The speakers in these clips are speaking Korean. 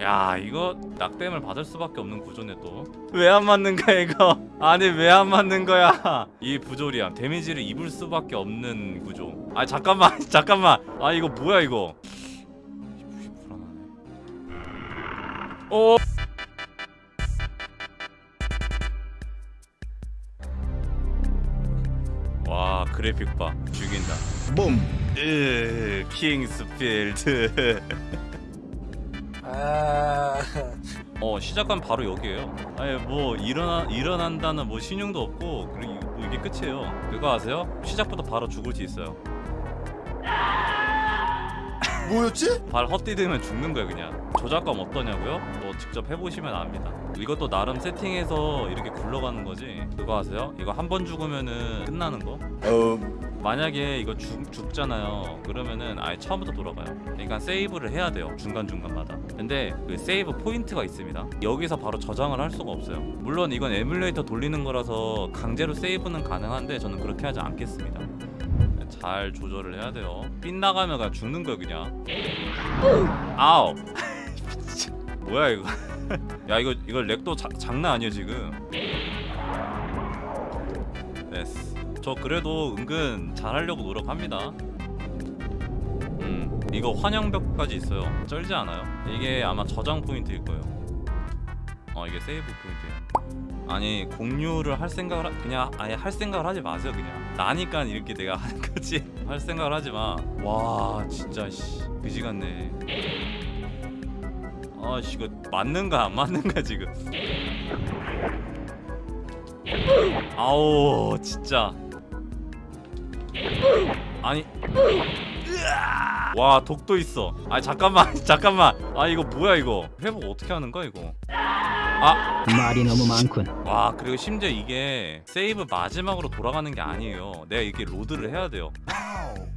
야 이거 낙댐을 받을 수밖에 없는 구조네 또. 왜 안 맞는 거야 이거? 아니 왜 안 맞는 거야? 이 부조리함 데미지를 입을 수밖에 없는 구조. 아 잠깐만 잠깐만. 아 이거 뭐야 이거? 불안하네 오! 와 그래픽 봐. 죽인다. 붐. 으 King's Field 아. 어 시작하면 바로 여기에요 아니 뭐 일어나 일어난다는 뭐 신용도 없고 그리고 이- 뭐 이게 끝이에요 그거 아세요? 시작부터 바로 죽을 수 있어요 뭐였지? 발 헛디디면 죽는 거야 그냥 조작감 어떠냐고요? 뭐 직접 해보시면 압니다 이것도 나름 세팅해서 이렇게 굴러가는 거지 그거 아세요? 이거 한 번 죽으면은 끝나는 거? 어. 만약에 이거 죽, 죽잖아요. 그러면은 아예 처음부터 돌아가요. 그러니까 세이브를 해야 돼요 중간중간마다. 근데 그 세이브 포인트가 있습니다. 여기서 바로 저장을 할 수가 없어요. 물론 이건 에뮬레이터 돌리는 거라서 강제로 세이브는 가능한데 저는 그렇게 하지 않겠습니다. 잘 조절을 해야 돼요. 빗나가면 그냥 죽는 거야 그냥. 아우 뭐야 이거. 야 이거 이거 렉도 자, 장난 아니야 지금 저 그래도 은근 잘하려고 노력합니다. 음 이거 환영벽까지 있어요. 쩔지 않아요? 이게 아마 저장 포인트일 거예요. 어 이게 세이브 포인트예요. 아니 공유를 할 생각을 하, 그냥 아예 할 생각을 하지 마세요 그냥. 나니까 이렇게 내가 하는 거지. 할 생각을 하지 마와 진짜 씨. 그지 같네. 아씨 이거 맞는가 안 맞는가 지금. 아우 진짜 아니. 와 독도 있어. 아 잠깐만 잠깐만. 아 이거 뭐야 이거? 회복 어떻게 하는 거야 이거? 아. 말이 너무 많군. 와 그리고 심지어 이게 세이브 마지막으로 돌아가는 게 아니에요. 내가 이렇게 load를 해야 돼요.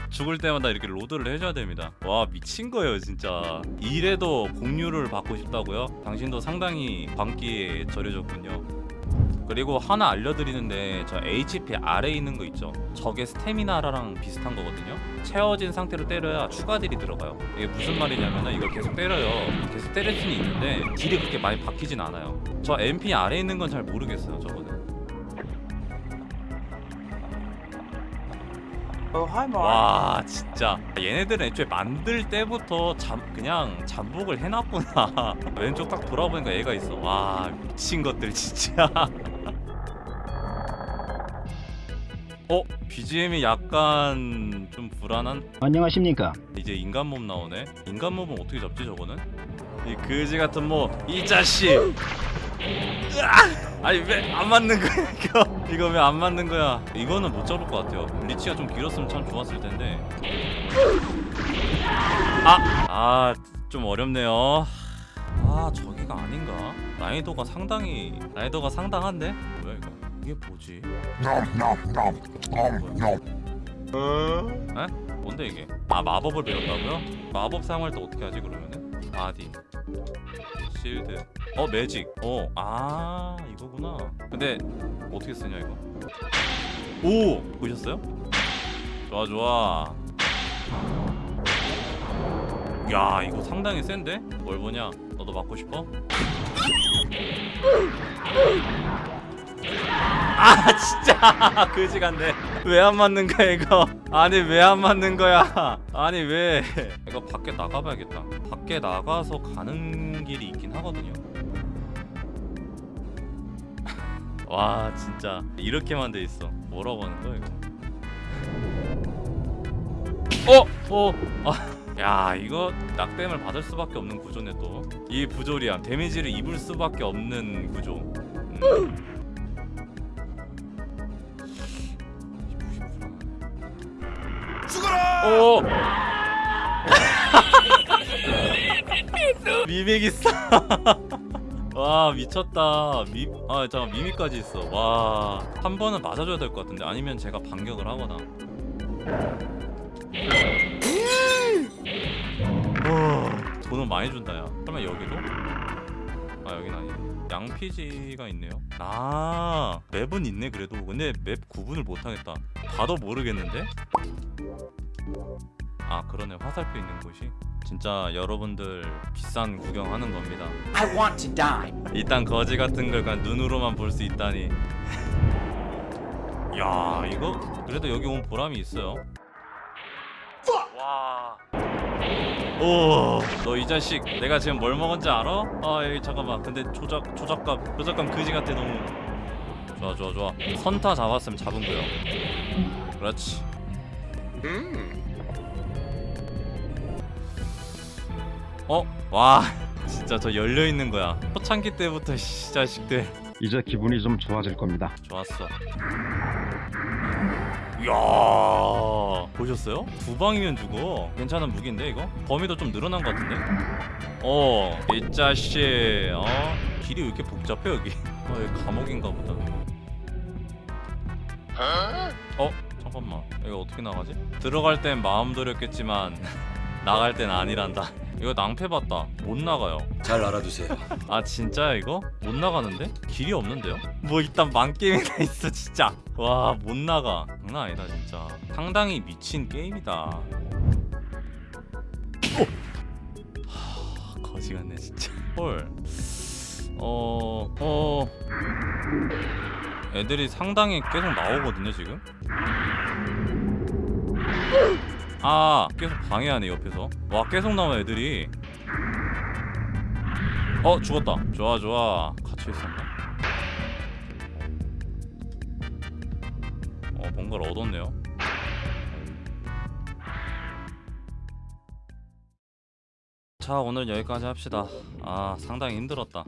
죽을 때마다 이렇게 load를 해줘야 됩니다. 와 미친 거예요 진짜. 이래도 공유를 받고 싶다고요? 당신도 상당히 광기에 절여졌군요 그리고 하나 알려드리는데 저 HP 아래에 있는 거 있죠? 저게 스태미나랑 비슷한 거거든요? 채워진 상태로 때려야 추가 deal이 들어가요. 이게 무슨 말이냐면은 이걸 계속 때려요. 계속 때릴 수는 있는데 deal이 그렇게 많이 박히진 않아요. 저 MP 아래에 있는 건 잘 모르겠어요 저거는. 어. 와 진짜. 얘네들은 애초에 만들 때부터 잠 그냥 잠복을 해놨구나. 왼쪽 딱 돌아보니까 얘가 있어. 와 미친 것들 진짜 어? BGM이 약간 좀 불안한? 안녕하십니까? 이제 인간 몸 나오네. 인간 몸은 어떻게 잡지 저거는? 이 그지 같은 몸이 자식! 아니 왜 안 맞는 거야 이거? 이거 왜 안 맞는 거야? 이거는 못 잡을 것 같아요. 리치가 좀 길었으면 참 좋았을 텐데. 아아좀 어렵네요. 아 저기가 아닌가? 난이도가 상당히 난이도가 상당한데? 뭐야 이거 이게 뭐지? 에? 뭔데 이게? 아 마법을 배웠다고요? 마법 사용할 때 어떻게 하지 그러면은? body. shield. 어 매직. 어아 이거구나. 근데 어떻게 쓰냐 이거? 오! 보셨어요? 좋아 좋아. 야 이거 상당히 센데? 뭘 보냐? 너도 맞고 싶어? 아 진짜. 그지 같네 왜 안 맞는 거야 이거? 아니 왜 안 맞는 거야? 아니 왜? 이거 밖에 나가봐야겠다. 밖에 나가서 가는 길이 있긴 하거든요. 와 진짜. 이렇게만 돼 있어. 뭐라고 하는 거야 이거? 어? 어? 아. 야 이거 낙댐을 받을 수밖에 없는 구조네 또. 이 부조리함 데미지를 입을 수밖에 없는 구조. 음. 오! 미믹 있어. 와 미쳤다. 미, 아 잠깐 미믹까지 있어. 와, 한 번은 맞아줘야 될 것 같은데 아니면 제가 반격을 하거나. 와, 돈은 많이 준다야. 그러면 여기도? 아 여긴 아니네. 양피지가 있네요. 아 맵은 있네 그래도. 근데 맵 구분을 못하겠다. 봐도 모르겠는데? 아 그러네 화살표 있는 곳이 진짜 여러분들 비싼 구경하는 겁니다 I want to die. 이딴 거지 같은 걸 그냥 눈으로만 볼 수 있다니 야 이거 그래도 여기 온 보람이 있어요 와. 오, 너 이 자식 내가 지금 뭘 먹은지 알아? 아, 에이, 잠깐만. 근데 조작 조작감 조작감 그지 같아 너무. 좋아, 좋아, 좋아. 선타 잡았으면 잡은 거요. 그렇지. 어, 와, 진짜 저 열려 있는 거야. 초창기 때부터 씨 자식들. 이제 기분이 좀 좋아질 겁니다. 좋았어. 이야 보셨어요? 두 방이면 죽어. 괜찮은 무기인데 이거? 범위도 좀 늘어난 것 같은데? 어, 이 자식. 어, 길이 왜 이렇게 복잡해 여기? 어, 여기 감옥인가 보다. 어, 잠깐만. 이거 어떻게 나가지? 들어갈 땐 마음 졸였겠지만 나갈 땐 아니란다. 이거 낭패 봤다. 못 나가요. 잘 알아두세요. 아 진짜야 이거? 못 나가는데? 길이 없는데요? 뭐 일단 만게임이나 있어 진짜 와 못 나가 장난 아니다 진짜 상당히 미친 게임이다 어! 하, 거지 같네 진짜 헐 어 어... 애들이 상당히 계속 나오거든요 지금 아 계속 방해하네 옆에서. 와 계속 나와 애들이. 어 죽었다. 좋아 좋아. 갇혀 있었나? 어 뭔가를 얻었네요. 자 오늘 여기까지 합시다. 아 상당히 힘들었다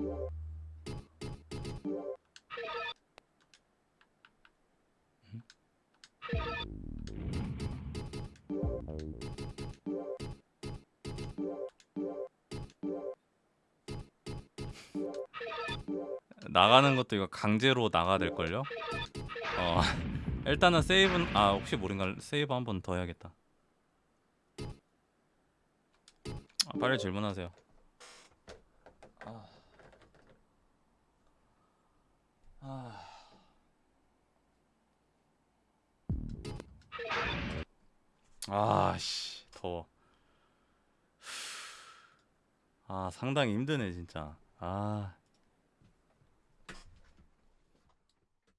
나가는 것도 이거 강제로 나가야 될걸요? 어 일단은 세이브 아 혹시 모르니까 세이브 한 번 더 해야겠다 아, 빨리 질문하세요 아. 아. 아씨 더워 아 상당히 힘드네 진짜 아